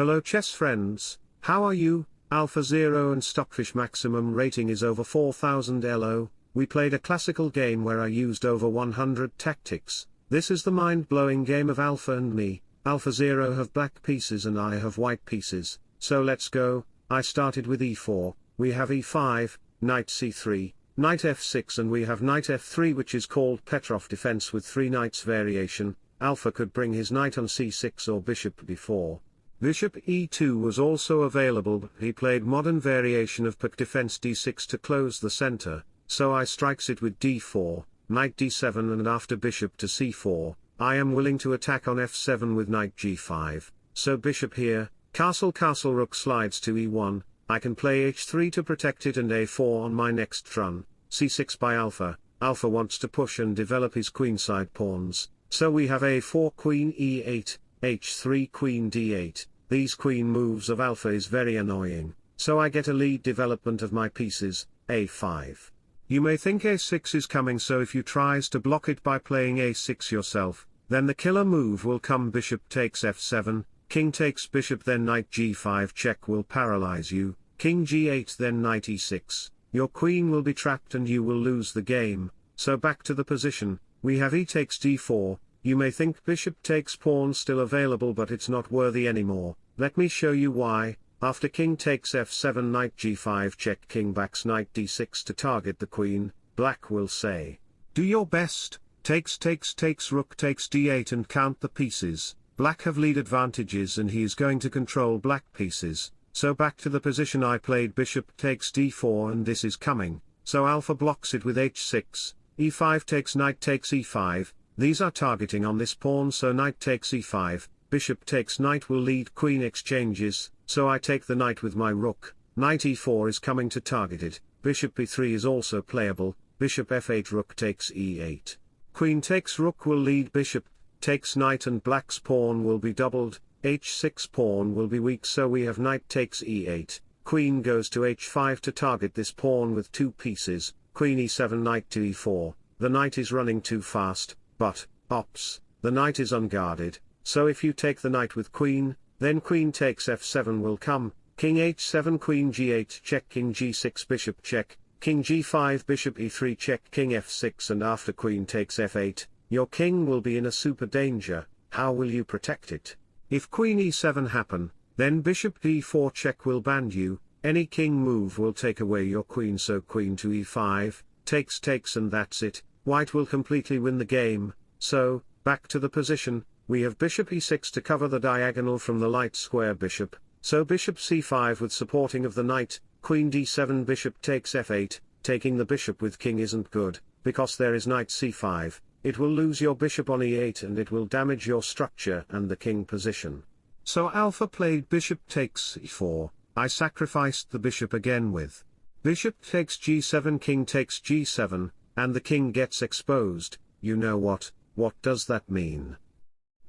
Hello chess friends, how are you? Alpha Zero and Stockfish maximum rating is over 4000 Elo, we played a classical game where I used over 100 tactics, this is the mind-blowing game of Alpha and me, Alpha Zero have black pieces and I have white pieces, so let's go, I started with e4, we have e5, knight c3, knight f6 and we have knight f3 which is called Petrov defense with 3 knights variation, Alpha could bring his knight on c6 or bishop b4. Bishop e2 was also available. But he played modern variation of Pak defense d6 to close the center, so I strikes it with d4, knight d7 and after bishop to c4, I am willing to attack on f7 with knight g5, so bishop here, castle castle rook slides to e1, I can play h3 to protect it and a4 on my next run, c6 by alpha, alpha wants to push and develop his queenside pawns, so we have a4 queen e8, h3 queen d8, these queen moves of alpha is very annoying, so I get a lead development of my pieces, a5. You may think a6 is coming so if you tries to block it by playing a6 yourself, then the killer move will come. Bishop takes f7, king takes bishop then knight g5 check will paralyze you, king g8 then knight e6, your queen will be trapped and you will lose the game, so back to the position, we have e takes d4, you may think bishop takes pawn still available but it's not worthy anymore, let me show you why, after king takes f7 knight g5 check king backs knight d6 to target the queen, black will say, do your best, takes takes takes rook takes d8 and count the pieces, black have lead advantages and he is going to control black pieces, so back to the position I played bishop takes d4 and this is coming, so alpha blocks it with h6, e5 takes knight takes e5, these are targeting on this pawn so knight takes e5, bishop takes knight will lead queen exchanges, so I take the knight with my rook, knight e4 is coming to target it, bishop e3 is also playable, bishop f8 rook takes e8. Queen takes rook will lead bishop, takes knight and black's pawn will be doubled, h6 pawn will be weak so we have knight takes e8, queen goes to h5 to target this pawn with two pieces, queen e7 knight to e4, the knight is running too fast, but, ops, the knight is unguarded, so if you take the knight with queen, then queen takes f7 will come, king h7 queen g8 check king g6 bishop check, king g5 bishop e3 check king f6 and after queen takes f8, your king will be in a super danger, how will you protect it? If queen e7 happen, then bishop d4 check will band you, any king move will take away your queen so queen to e5, takes takes and that's it, white will completely win the game, so, back to the position, we have bishop e6 to cover the diagonal from the light square bishop, so bishop c5 with supporting of the knight, queen d7 bishop takes f8, taking the bishop with king isn't good, because there is knight c5, it will lose your bishop on e8 and it will damage your structure and the king position. So alpha played bishop takes e4, I sacrificed the bishop again with. Bishop takes g7 king takes g7, and the king gets exposed, you know what, what does that mean?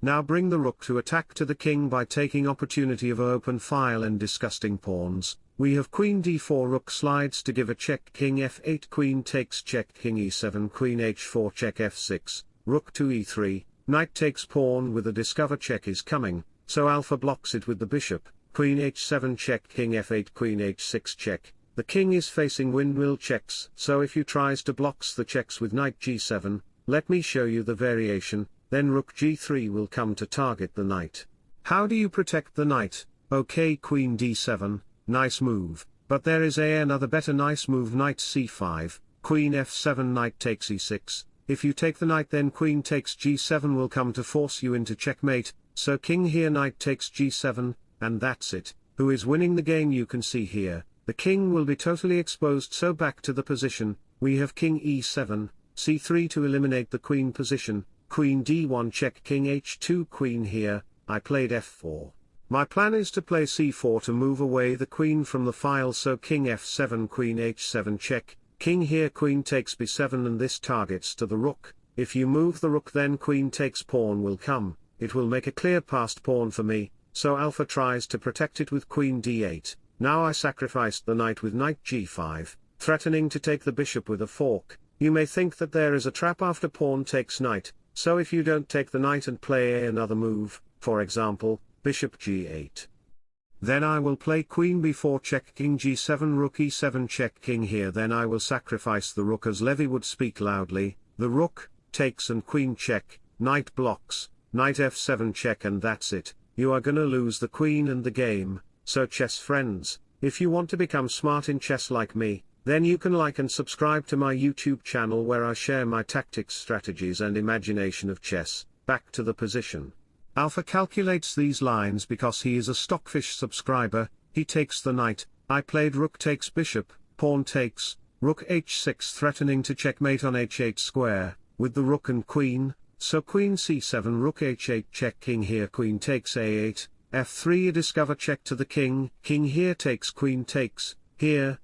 Now bring the rook to attack to the king by taking opportunity of open file and disgusting pawns, we have queen d4 rook slides to give a check king f8 queen takes check king e7 queen h4 check f6, rook to e3, knight takes pawn with a discover check is coming, so alpha blocks it with the bishop, queen h7 check king f8 queen h6 check, the king is facing windmill checks, so if you tries to blocks the checks with knight g7, let me show you the variation, then rook g3 will come to target the knight. How do you protect the knight? Okay queen d7, nice move, but there is a another better nice move knight c5, queen f7 knight takes e6, if you take the knight then queen takes g7 will come to force you into checkmate, so king here knight takes g7, and that's it, who is winning the game you can see here, the king will be totally exposed so back to the position, we have king e7, c3 to eliminate the queen position, queen d1 check king h2 queen here, I played f4. My plan is to play c4 to move away the queen from the file so king f7 queen h7 check, king here queen takes b7 and this targets to the rook, if you move the rook then queen takes pawn will come, it will make a clear passed pawn for me, so alpha tries to protect it with queen d8, now I sacrificed the knight with knight g5, threatening to take the bishop with a fork, you may think that there is a trap after pawn takes knight, so if you don't take the knight and play another move, for example, bishop g8. Then I will play queen b4 check king g7 rook e7 check king here then I will sacrifice the rook as Levy would speak loudly, the rook, takes and queen check, knight blocks, knight f7 check and that's it, you are gonna lose the queen and the game, so chess friends, if you want to become smart in chess like me, then you can like and subscribe to my YouTube channel where I share my tactics strategies and imagination of chess, back to the position. Alpha calculates these lines because he is a Stockfish subscriber, he takes the knight, I played rook takes bishop, pawn takes, rook h6 threatening to checkmate on h8 square, with the rook and queen, so queen c7 rook h8 check king here queen takes a8, f3 a discover check to the king, king here takes queen takes, here,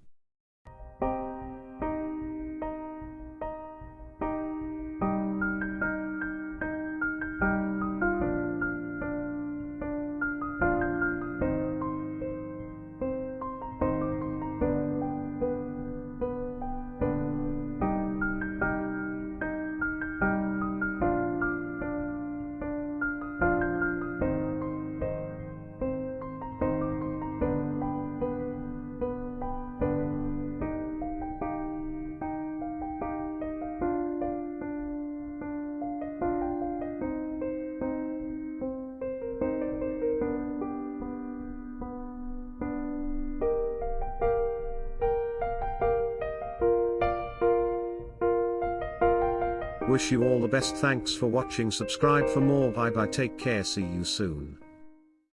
Wish you all the best. Thanks for watching. Subscribe for more. Bye bye. Take care. See you soon.